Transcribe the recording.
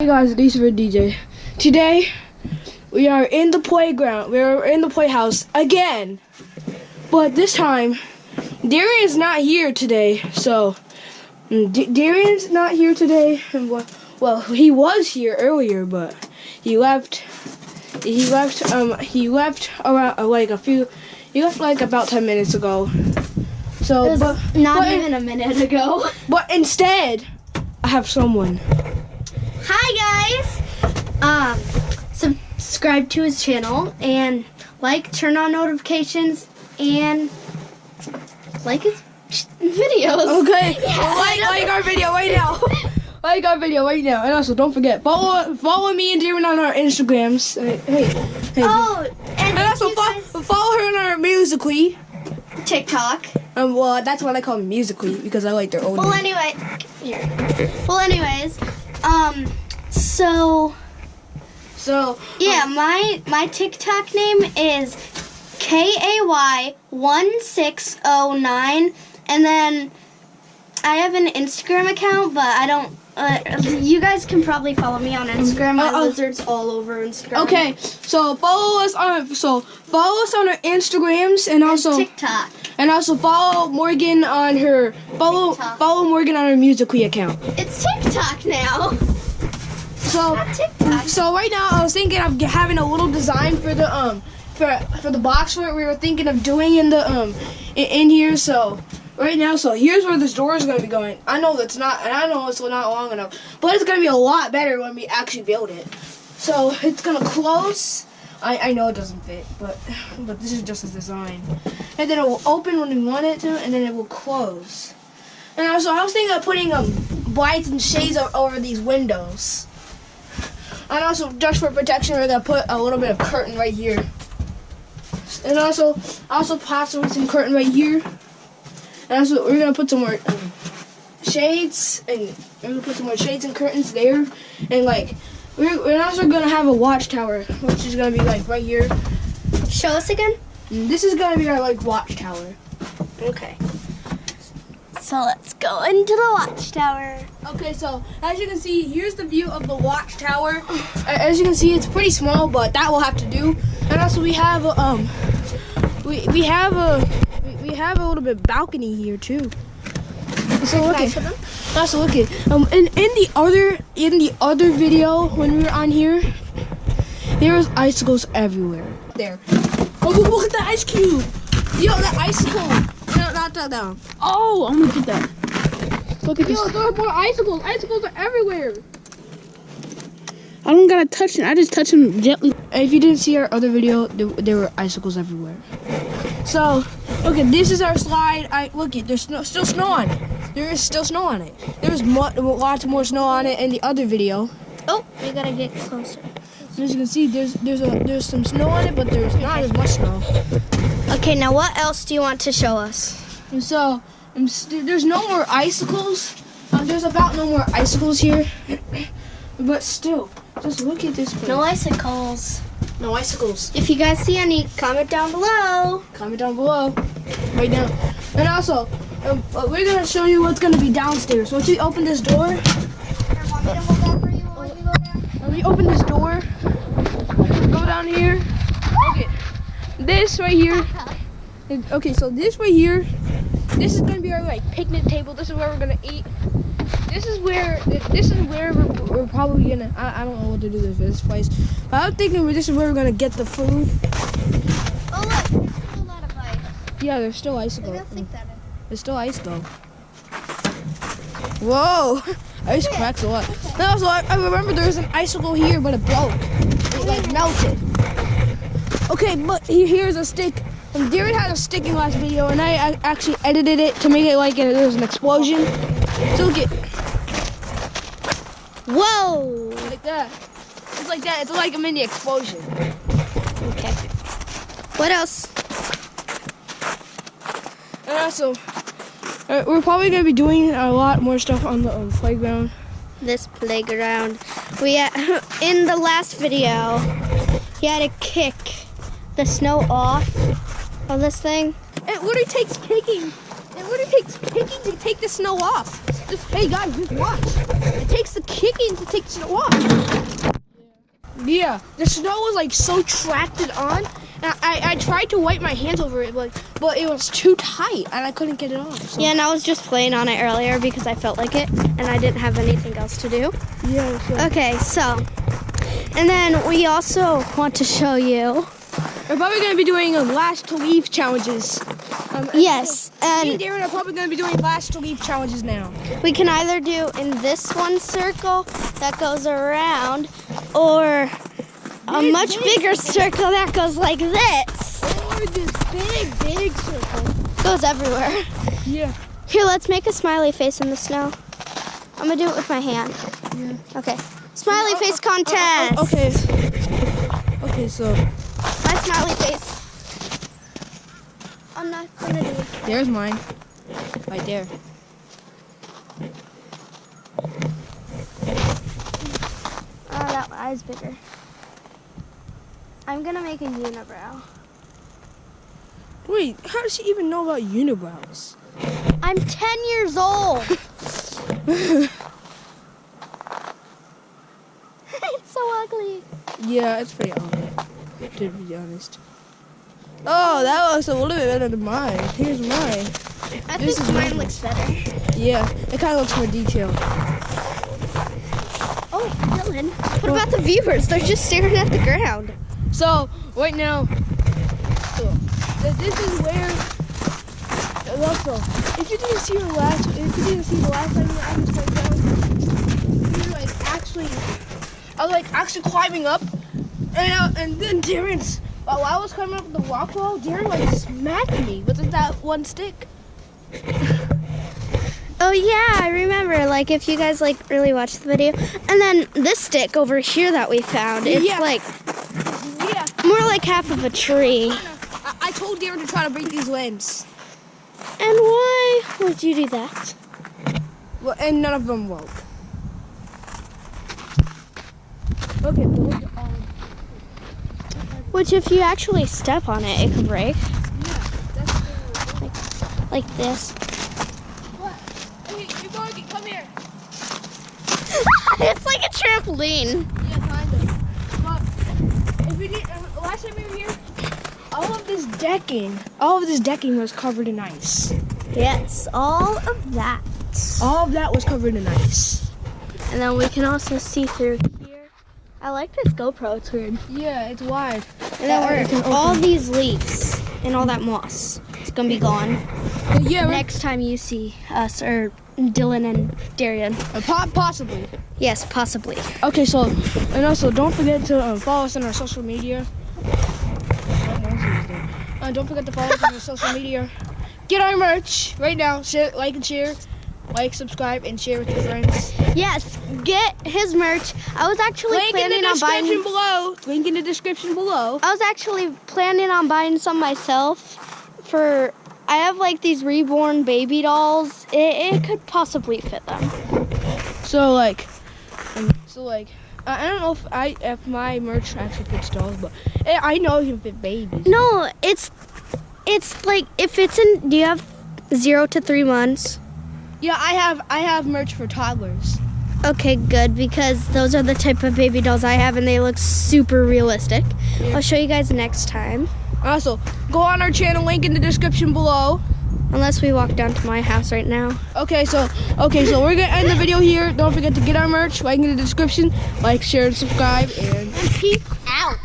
Hey guys, it's for DJ. Today, we are in the playground. We're in the playhouse again. But this time, Darian's not here today. So, mm, D Darian's not here today. And well, well, he was here earlier, but he left. He left. Um, he left around uh, like a few. He left like about ten minutes ago. So, but not but, even a minute ago. but instead, I have someone. Um, subscribe to his channel and like, turn on notifications, and like his videos. Okay. Yeah, like, like our video right now. like our video right now. And also, don't forget follow follow me and Darren on our Instagrams. Hey, hey, hey. Oh, and, and also fo- follow her on our Musically. TikTok. Um, well, that's what I call Musically because I like their old. Well, name. anyway, here. Well, anyways, um, so So yeah, my my TikTok name is K A Y one six oh nine, and then I have an Instagram account, but I don't. Uh, you guys can probably follow me on Instagram. My Uh-oh. lizards all over Instagram. okay, so follow us on so follow us on our Instagrams and also TikTok. and also follow Morgan on her follow TikTok. follow Morgan on her Musically account. It's TikTok now. So. So right now, I was thinking of having a little design for the um for for the box where we were thinking of doing in the um in, in here. So right now, so here's where this door is gonna be going. I know that's not, and I know it's not long enough, but it's gonna be a lot better when we actually build it. So it's gonna close. I, I know it doesn't fit, but but this is just a design. And then it will open when we want it to, and then it will close. And also, I was thinking of putting um lights and shades over these windows. And also, just for protection, we're gonna put a little bit of curtain right here. And also, also possibly some curtain right here. And also, we're gonna put some more um, shades, and we're gonna put some more shades and curtains there. And like, we're, we're also gonna have a watchtower, which is gonna be like right here. Show us again. And this is gonna be our like watchtower. Okay. So let's go into the watchtower. Okay, so as you can see, here's the view of the watchtower. As you can see, it's pretty small, but that will have to do. And also, we have a, um, we we have a we- have a little bit balcony here too. So look at, them. also look at um in in the other in the other video when we were on here, there was icicles everywhere. There. Oh, look- look at the ice cube. Yo, the icicle. No, not that down. Oh, I'm gonna get that. Look at this. Yo, there are more icicles. Icicles are everywhere. I don't gotta touch them. I just touch them gently. If you didn't see our other video, there, there were icicles everywhere. So, okay, this is our slide. I look it. There's snow, still snow on it. There is still snow on it. There was mo- lots more snow on it in the other video. Oh, we gotta get closer. As you can see, there's there's a there's some snow on it, but there's not as much snow. Okay, now what else do you want to show us? And so, there's no more icicles. Uh, there's about no more icicles here. but still, just look at this place. No icicles. no icicles. If you guys see any, comment down below. Comment down below, right now. And also, um, we're gonna show you what's gonna be downstairs. Once we open this door, when we open this door, go down here. Okay, this right here. Okay, so this right here, this is gonna be our like picnic table. This is where we're gonna eat. This is where this is where we're, we're probably gonna. I, I don't know what to do with this place, but I'm thinking this is where we're gonna get the food. Oh look, there's still a lot of ice. Yeah, there's still ice though. Maybe I'll stick that. There's still ice though. Whoa! Ice cracks a lot. No, so I, I remember there was an icicle here, but it broke. It like melted. Oh, okay, but here's a stick. Um, Darren had a sticking last video, and I, I actually edited it to make it like it was an explosion. So look it Whoa. like that. It's like that. It's like a mini explosion. Okay. What else? And also, uh, we're probably gonna be doing a lot more stuff on the um, playground. This playground. We had, in the last video, he had a kick the snow off of this thing. It literally takes kicking. It literally takes kicking to take the snow off. Just, hey guys, just watch. It takes the kicking to take the snow off. Yeah, the snow was like so tracted on. And I, I, I tried to wipe my hands over it, but but it was too tight and I couldn't get it off. So. Yeah, and I was just playing on it earlier because I felt like it and I didn't have anything else to do. Yeah. So. Okay, so, and then we also want to show you. We're probably gonna be doing last to leave challenges. Um, Yes, Me and and Darren are probably gonna be doing last to leave challenges now. we can either do in this one circle that goes around or a Big, much big. bigger circle that goes like this. Or this big, big circle. Goes everywhere. Yeah. Here, let's make a smiley face in the snow. I'm gonna do it with my hand. Yeah. Okay. Smiley Oh, face oh, oh, contest. oh, okay. Okay, so smiley face. I'm not gonna do it. there's mine. Right there. Oh, that eye's bigger. I'm gonna make a unibrow. Wait, how does she even know about unibrows? I'm 10 years old. it's so ugly. Yeah, it's pretty ugly, to be honest. Oh, that looks a little bit better than mine. Here's mine. I This think is mine looks better. Yeah, it kind of looks more detailed. Oh, Dylan. What about the viewers? They're just staring at the ground. So right now, this is where. Also, if you didn't see the last, if you didn't see the last time I was like we were like actually, I was like actually climbing up, and uh, and then Darren's while I was climbing up the rock wall, Darren like smacked me with that one stick. Oh yeah, I remember. Like if you guys like really watch the video, and then this stick over here that we found, it's Yeah. like Yeah, more like half of a tree. I, I told Darren to try to break these limbs, And why would you do that? well, and none of them woke. Okay, but look at all. Which if you actually step on it, it could break. Yeah, that's the Like this. What? Hey, you going? Come here. it's like a trampoline. Yeah, kind of. But if you need, uh, last time we were here, all of this decking, all of this decking was covered in ice. Yes, all of that. All of that was covered in ice. And then we can also see through here. I like this GoPro, it's weird. Yeah, it's wide. And Yeah, then we're, all these leaves and all that moss, it's gonna be gone. Yeah, Next time you see us, or Dylan and Darian. uh, po- possibly. Yes, possibly. Okay, so and also don't forget to um, follow us on our social media. Uh, don't forget to follow us on our social media. Get our merch right now. Share, like and share, like, subscribe, and share with your friends. Yes, get his merch. I was actually Link in planning the on description buying. below. Link in the description below. I was actually planning on buying some myself. For I have like these reborn baby dolls. It, it could possibly fit them. So like, um, so like, I, I don't know if I if my merch actually fits dolls, but eh, I know it can fit babies. No, it's it's like if it's in. Do you have zero to three months? Yeah, I have I have merch for toddlers. Okay, good because those are the type of baby dolls I have, and they look super realistic. Yeah. I'll show you guys next time. Also, go on our channel. Link in the description below. Unless we walk down to my house right now. Okay, so okay, so we're gonna end the video here. Don't forget to get our merch. Link in the description. Like, share, and subscribe, and Peace out.